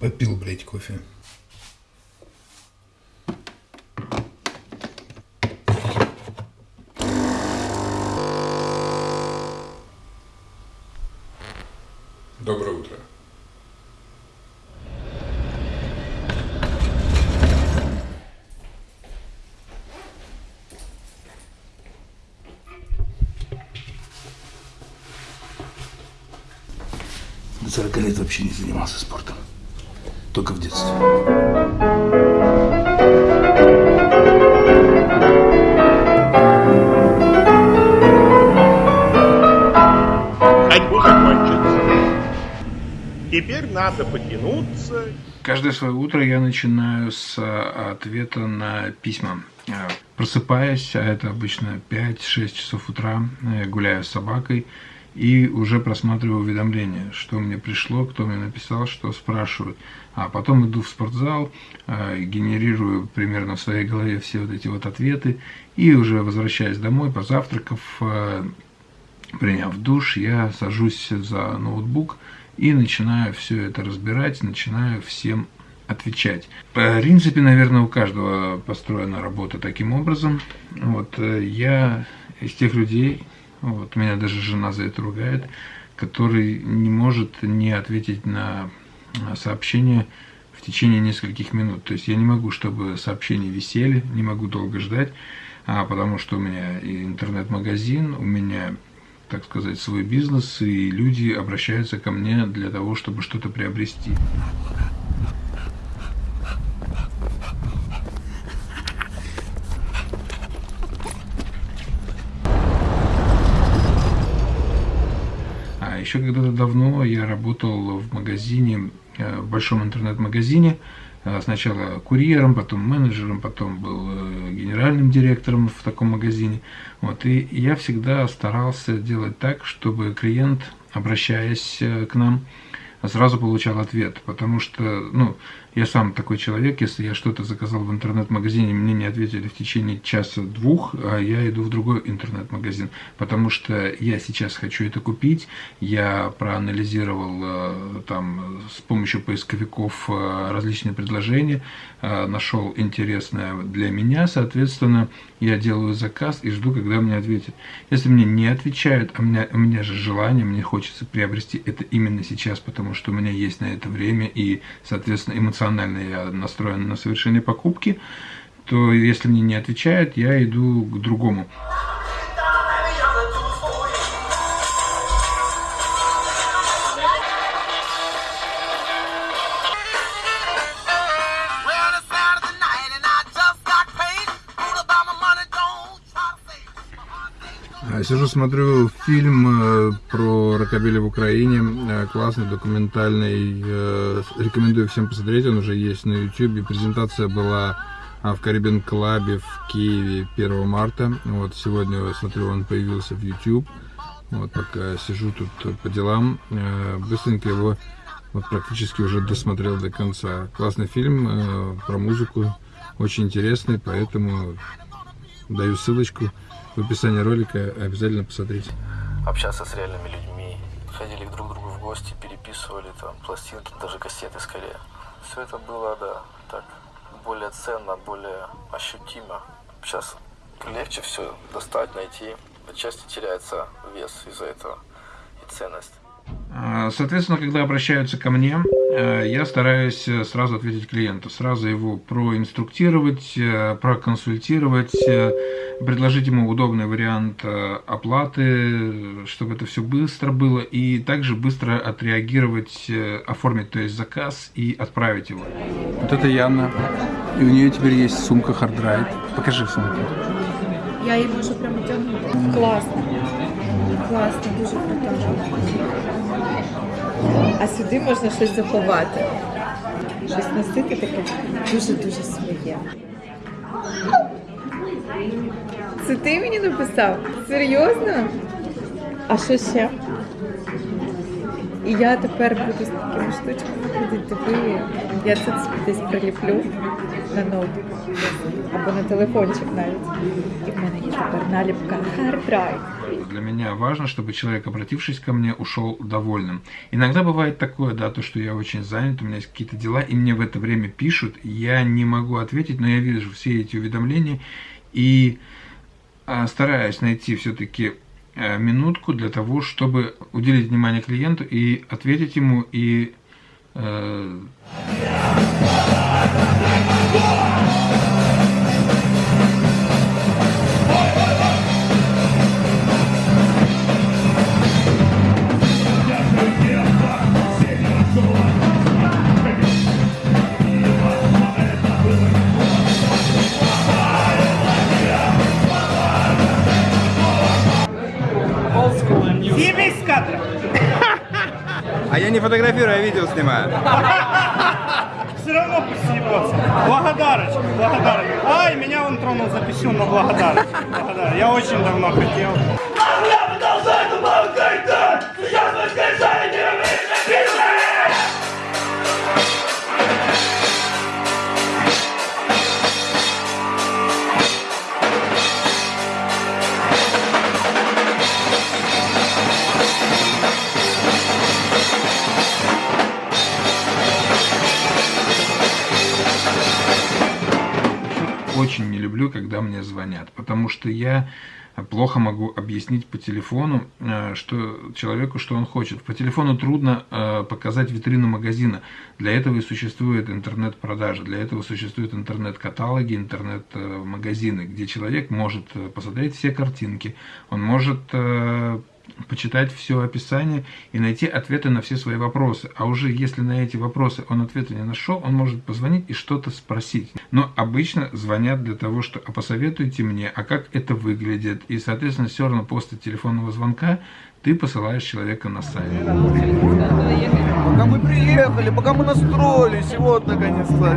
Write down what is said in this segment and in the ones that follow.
Попил, блядь, кофе. Доброе утро. До 40 лет вообще не занимался спортом. Только в детстве. Ходьбу закончится. Теперь надо потянуться. Каждое свое утро я начинаю с а, ответа на письма. А, Просыпаясь, а это обычно 5-6 часов утра, я гуляю с собакой и уже просматриваю уведомления, что мне пришло, кто мне написал, что спрашивают. А потом иду в спортзал, а, генерирую примерно в своей голове все вот эти вот ответы и уже возвращаясь домой, позавтракав, а, приняв душ, я сажусь за ноутбук и начинаю все это разбирать, начинаю всем отвечать. В принципе, наверное, у каждого построена работа таким образом. Вот э, я из тех людей, вот меня даже жена за это ругает, который не может не ответить на э, сообщение в течение нескольких минут. То есть я не могу, чтобы сообщения висели, не могу долго ждать, а, потому что у меня и интернет-магазин, у меня так сказать, свой бизнес, и люди обращаются ко мне для того, чтобы что-то приобрести. А еще когда-то давно я работал в магазине, э, в большом интернет-магазине, э, сначала курьером, потом менеджером, потом был э, генеральным директором в таком магазине. Вот, и я всегда старался делать так, чтобы клиент, обращаясь к нам, сразу получал ответ, потому что, ну, я сам такой человек, если я что-то заказал в интернет-магазине, мне не ответили в течение часа-двух, а я иду в другой интернет-магазин, потому что я сейчас хочу это купить, я проанализировал э, там с помощью поисковиков э, различные предложения, э, нашел интересное для меня, соответственно, я делаю заказ и жду, когда мне ответят. Если мне не отвечают, а у меня, у меня же желание, мне хочется приобрести это именно сейчас, потому что у меня есть на это время и, соответственно, эмоционально я настроен на совершение покупки, то если мне не отвечают, я иду к другому. Сижу, смотрю фильм э, про рокобили в Украине, э, классный, документальный, э, рекомендую всем посмотреть, он уже есть на YouTube. Презентация была а, в Caribbean Club в Киеве 1 марта. Вот сегодня, смотрю, он появился в YouTube. Вот пока сижу тут по делам, быстренько его вот практически уже досмотрел до конца. Классный фильм про музыку, очень интересный, поэтому даю ссылочку в описании ролика, обязательно посмотрите. общаться с реальными людьми, ходили к друг другу в гости, переписывали там пластинки, даже кассеты скорее. Все это было, да, так, более ценно, более ощутимо. Сейчас легче все достать, найти. Отчасти теряется вес из-за этого и ценность. А, Соответственно, когда обращаются ко мне, э, я стараюсь э, сразу ответить клиенту, сразу его проинструктировать, э, проконсультировать, предложить ему удобный вариант оплаты, чтобы это все быстро было, и также быстро отреагировать, оформить, то есть заказ и отправить его. Вот это Яна. И у нее теперь есть сумка хардрайт. Покажи сумку. Я її можу прямо тягнути. Класно. Класно, дуже круто. А сюди можна щось заховати. Щось носити таке дуже-дуже своє. Це ти мені написав? Серйозно? А що ще? І я тепер буду з такими штучками ходити. Я це десь приліплю. на ноутбук або на телефончик навіть. І в мене є тепер наліпка Hard Drive. Для меня важно, чтобы человек, обратившись ко мне, ушел довольным. Иногда бывает такое, да, то, что я очень занят, у меня есть какие-то дела, и мне в это время пишут, я не могу ответить, но я вижу все эти уведомления и а, стараюсь найти все-таки э, минутку для того, чтобы уделить внимание клиенту и ответить ему и э, А я не фотографирую, я видео снимаю. Все равно пусть съебется. Благодарочка, благодарочка. Ай, меня он тронул за писюн, но благодарочка. благодарочка. Я очень давно хотел. Звонят, потому что я плохо могу объяснить по телефону э, что человеку, что он хочет. По телефону трудно э, показать витрину магазина. Для этого и существует интернет-продажа, для этого существуют интернет-каталоги, интернет-магазины, где человек может э, посмотреть все картинки, он может э, почитать все описание и найти ответы на все свои вопросы. А уже если на эти вопросы он ответа не нашел, он может позвонить и что-то спросить. Но обычно звонят для того, что а посоветуйте мне, а как это выглядит. И, соответственно, все равно после телефонного звонка ты посылаешь человека на сайт. Пока мы приехали, пока мы настроились, вот наконец-то.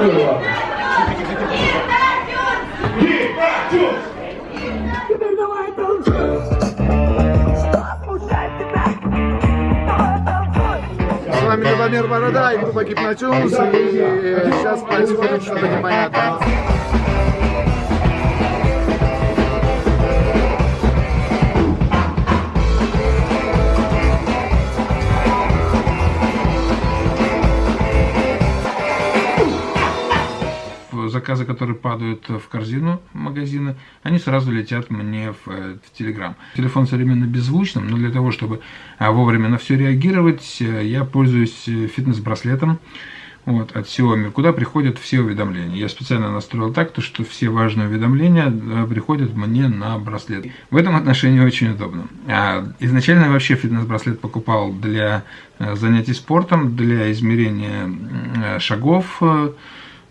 Гипнотюз! С вами Любомир Борода и группа Гипнотюз. И сейчас происходит что-то непонятное. Заказы, которые падают в корзину магазина, они сразу летят мне в, э, в Телеграм. Телефон современно беззвучным, но для того, чтобы а, вовремя на все реагировать, э, я пользуюсь э, фитнес-браслетом вот, от Xiaomi, куда приходят все уведомления. Я специально настроил так, то, что все важные уведомления приходят мне на браслет. В этом отношении очень удобно. А, изначально я вообще фитнес-браслет покупал для занятий спортом, для измерения шагов,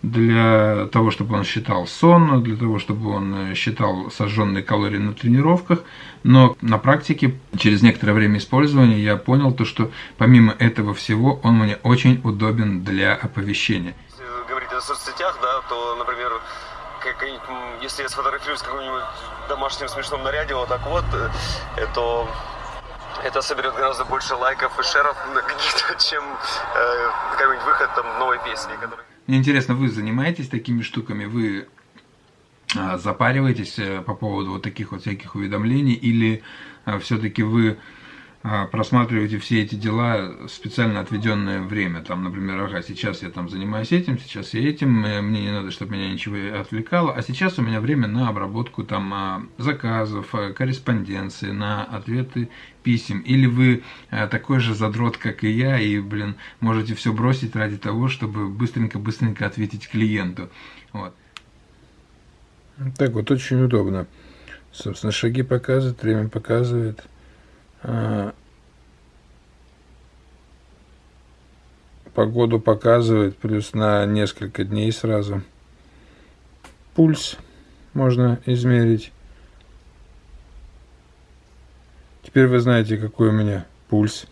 для того, чтобы он считал сон, для того, чтобы он считал сожженные калории на тренировках. Но на практике, через некоторое время использования, я понял то, что помимо этого всего, он мне очень удобен для оповещения. Если говорить о соцсетях, да, то, например, м, если я сфотографируюсь в каком-нибудь домашнем смешном наряде, вот так вот, э, то это соберет гораздо больше лайков и шеров чем э, какой-нибудь выход там новой песни, который... Мне интересно, вы занимаетесь такими штуками? Вы а, запариваетесь э, по поводу вот таких вот всяких уведомлений? Или а, все-таки вы просматриваете все эти дела специально отведенное время? Там, например, ага, сейчас я там занимаюсь этим, сейчас я этим, э, мне не надо, чтобы меня ничего отвлекало, а сейчас у меня время на обработку там а, заказов, а, корреспонденции, на ответы писем. Или вы а, такой же задрот, как и я, и, блин, можете все бросить ради того, чтобы быстренько-быстренько ответить клиенту. Вот. Так вот, очень удобно. Собственно, шаги показывает, время показывает. А, погоду показывает, плюс на несколько дней сразу. Пульс можно измерить. Теперь вы знаете, какой у меня пульс.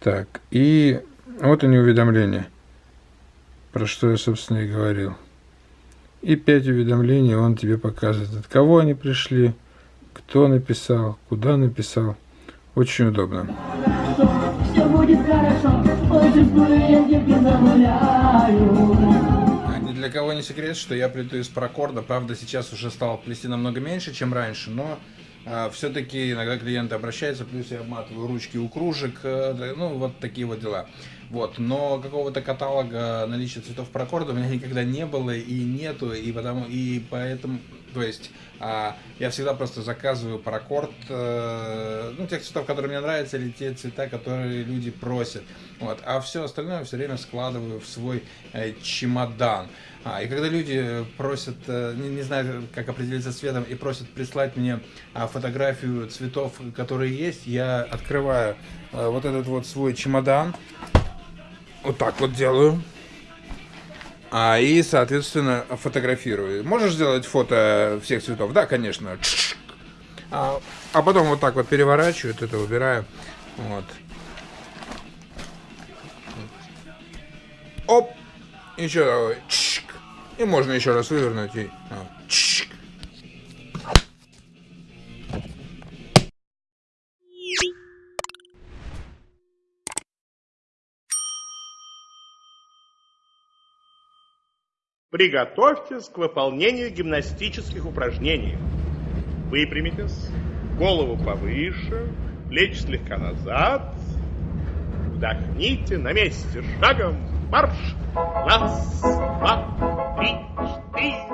Так, и вот они уведомления, про что я, собственно, и говорил. И пять уведомлений он тебе показывает, от кого они пришли, кто написал, куда написал. Очень удобно. Тебе загуляю. Ни для кого не секрет, что я плету из паракорда. Правда, сейчас уже стал плести намного меньше, чем раньше, но а, все-таки иногда клиенты обращаются, плюс я обматываю ручки у кружек, э, ну, вот такие вот дела. Вот, но какого-то каталога наличия цветов паракорда у меня никогда не было и нету, и потому, и поэтому, то есть, а, я всегда просто заказываю паракорд, э, ну, тех цветов, которые мне нравятся, или те цвета, которые люди просят, вот, а все остальное все время складываю в свой э, чемодан. А, и когда люди просят, э, не, не знаю, как определиться цветом, и просят прислать мне а, фотографию цветов, которые есть, я открываю а, вот этот вот свой чемодан, вот так вот делаю, а, и, соответственно, фотографирую. Можешь сделать фото всех цветов? Да, конечно. А, а потом вот так вот переворачиваю, это убираю. Вот. Оп! Еще такой. И можно еще раз вывернуть и... Приготовьтесь к выполнению гимнастических упражнений. Выпрямитесь, голову повыше, плечи слегка назад. Вдохните на месте, шагом марш. Раз, два, три, четыре.